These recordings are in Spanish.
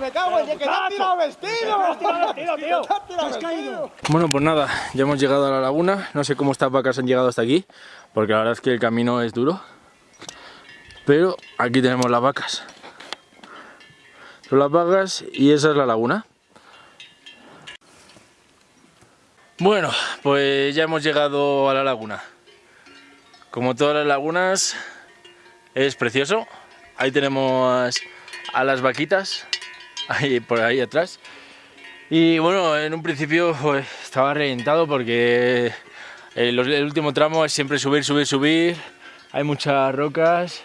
Me cago en que te has tirado vestido. tío. Caído. Bueno, pues nada, ya hemos llegado a la laguna. No sé cómo estas vacas han llegado hasta aquí, porque la verdad es que el camino es duro. Pero aquí tenemos las vacas. Son las vacas y esa es la laguna. Bueno, pues ya hemos llegado a la laguna. Como todas las lagunas, es precioso. Ahí tenemos a las vaquitas, por ahí atrás. Y bueno, en un principio pues, estaba reventado porque el, el último tramo es siempre subir, subir, subir. Hay muchas rocas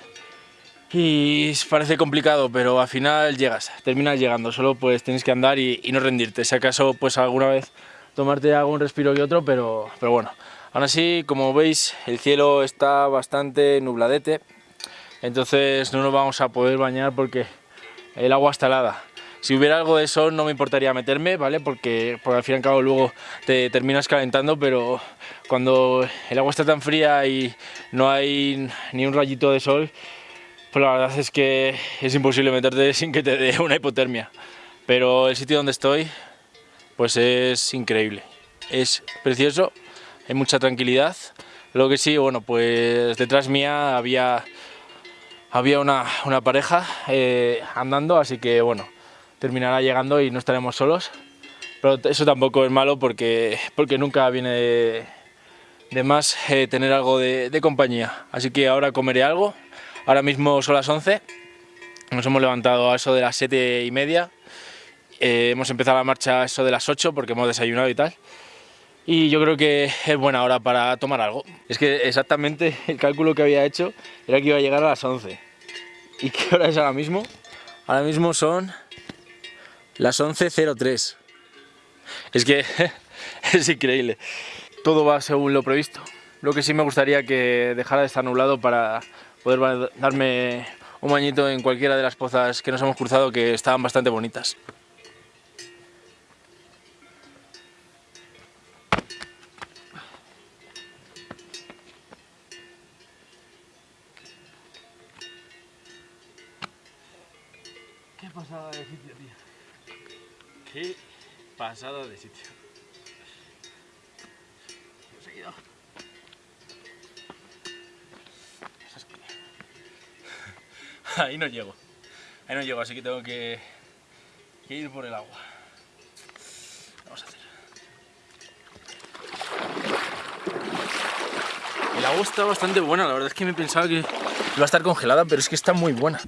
y parece complicado, pero al final llegas, terminas llegando. Solo pues tienes que andar y, y no rendirte. Si acaso pues alguna vez tomarte algún respiro que otro, pero, pero bueno. Aún así, como veis, el cielo está bastante nubladete, entonces no nos vamos a poder bañar porque el agua está helada. Si hubiera algo de sol no me importaría meterme, ¿vale? Porque, porque al fin y al cabo luego te terminas calentando, pero cuando el agua está tan fría y no hay ni un rayito de sol, pues la verdad es que es imposible meterte sin que te dé una hipotermia. Pero el sitio donde estoy, pues es increíble. Es precioso, hay mucha tranquilidad. Lo que sí, bueno, pues detrás mía había, había una, una pareja eh, andando, así que bueno, terminará llegando y no estaremos solos. Pero eso tampoco es malo porque, porque nunca viene de, de más eh, tener algo de, de compañía. Así que ahora comeré algo. Ahora mismo son las 11. Nos hemos levantado a eso de las 7 y media. Eh, hemos empezado la marcha a eso de las 8 porque hemos desayunado y tal. Y yo creo que es buena hora para tomar algo. Es que exactamente el cálculo que había hecho era que iba a llegar a las 11. ¿Y qué hora es ahora mismo? Ahora mismo son las 11.03. Es que es increíble. Todo va según lo previsto. Lo que sí me gustaría que dejara de estar nublado para poder darme un bañito en cualquiera de las pozas que nos hemos cruzado que estaban bastante bonitas. Qué pasada de sitio, tío. Qué pasada de sitio. Que- Ahí no llego. Ahí no llego, así que tengo que, que ir por el agua. Vamos a hacer. El agua está bastante buena, la verdad es que me pensaba que iba a estar congelada, pero es que está muy buena.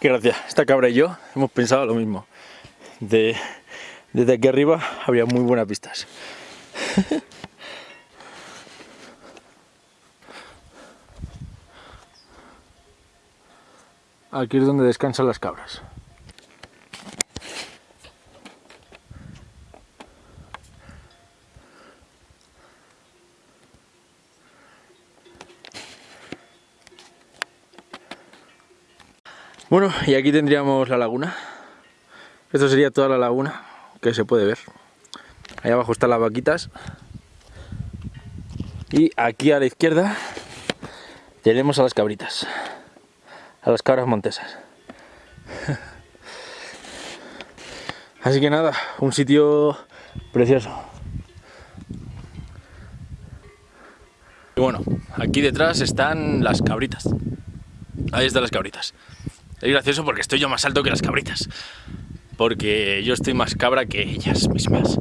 Qué gracia, esta cabra y yo hemos pensado lo mismo. De, desde aquí arriba habría muy buenas vistas. Aquí es donde descansan las cabras. Bueno, y aquí tendríamos la laguna. Esto sería toda la laguna que se puede ver. Ahí abajo están las vaquitas. Y aquí a la izquierda tenemos a las cabritas. A las cabras montesas. Así que nada, un sitio precioso. Y bueno, aquí detrás están las cabritas. Ahí están las cabritas. Es gracioso porque estoy yo más alto que las cabritas. Porque yo estoy más cabra que ellas mismas.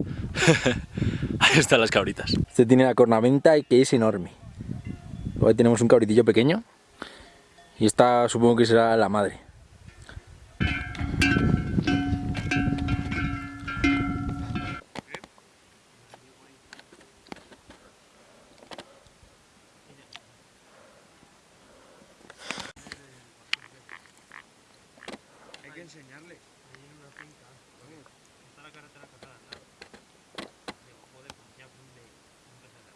Ahí están las cabritas. Este tiene la cornamenta y que es enorme. Ahí tenemos un cabritillo pequeño. Y esta supongo que será la madre. enseñarle. Ahí en una finca. Está la carretera casada, ¿no? Digo, de empezar la.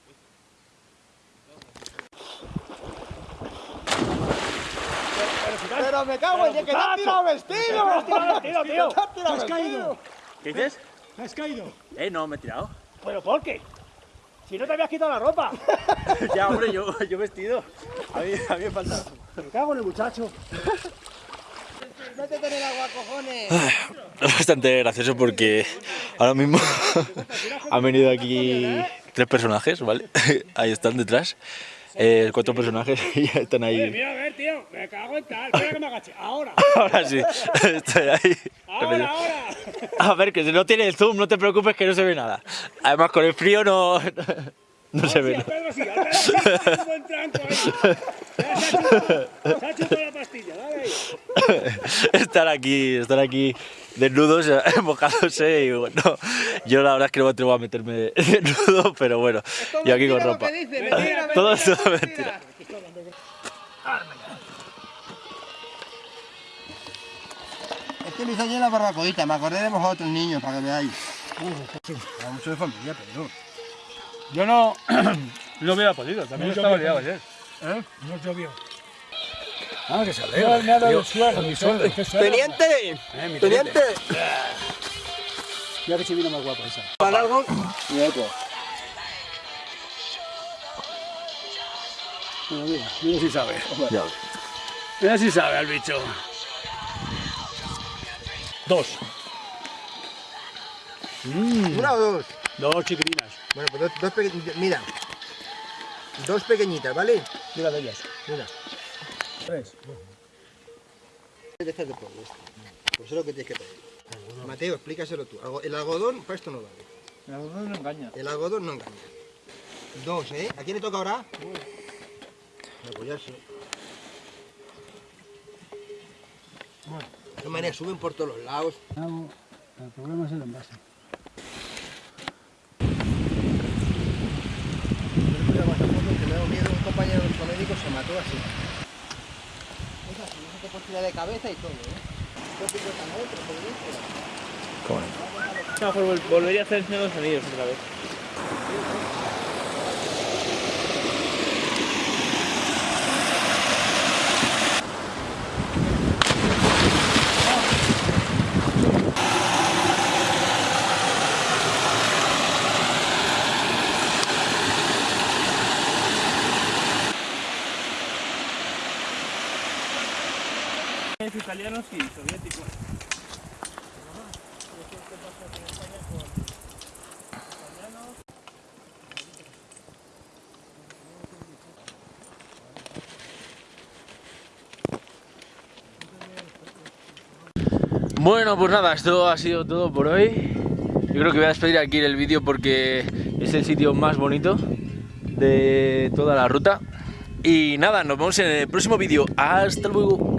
Pero, me cago en que te has tirado vestido. Te vestido, tío. Te has caído. ¿Qué dices? Caído. Eh, no, me he tirado. ¿Pero por qué? Si no te habías quitado la ropa. ya, hombre, yo, yo vestido. A mí, me falta. Me cago en el muchacho. Métete en el agua, cojones. Es bastante gracioso porque ahora mismo han venido aquí tres personajes, ¿vale? Ahí están detrás. Eh, cuatro personajes y ya están Oye, ahí. mira, a ver, tío. Me cago en tal. Espera que me agache. Ahora. Ahora sí, estoy ahí. Ahora, ahora. A ver, que si no tiene el zoom, no te preocupes que no se ve nada. Además, con el frío no, no se ve. Pedro, sí. al Pedro sí, está como en tranco ahí. Ya Se ha chupado, se ha chupado la pastilla. Estar aquí, estar aquí desnudos, mojándose y bueno, yo la verdad es que no me atrevo a meterme desnudo, pero bueno, yo aquí con ropa. dice, mentira, Todo esto es mentira. Es que lo hice ayer la barbacoita, me acordé de vosotros niños para que veáis. Era mucho de familia, pero. Yo no, no hubiera podido, también estaba liado ayer. ¿Eh? No llovió. Ah, que se alegra. No, nada de suelo, mi suelo. ¡Teniente! ¡Teniente! Ya que si vino más guapa esa. ¿Para algo? Mira, mira, mira si sabe. Mira si sabe al bicho. Dos. ¿Una o dos? Dos chiquilinas. Bueno, pues dos, dos pequeñitas. Mira. Dos pequeñitas, ¿vale? Mira de ellas. Mira. Tres. Estas de pueblo, esto. Pues eso es lo que tienes que pedir. Mateo, explícaselo tú. El algodón, para esto no vale. La verdad no engaña. El algodón no engaña. Dos, ¿eh? ¿A quién le toca ahora? Apoyarse. Bueno. De todas maneras, suben por todos los lados. El problema es el envase. Le puse foto que me da miedo, un compañero de médico se mató así. Tirar de cabeza y todo, ¿eh? No, pues volvería a hacer los sonidos otra vez. Italianos y soviéticos. Bueno, pues nada, esto ha sido todo por hoy. Yo creo que voy a despedir aquí el vídeo porque es el sitio más bonito de toda la ruta. Y nada, nos vemos en el próximo vídeo. Hasta luego.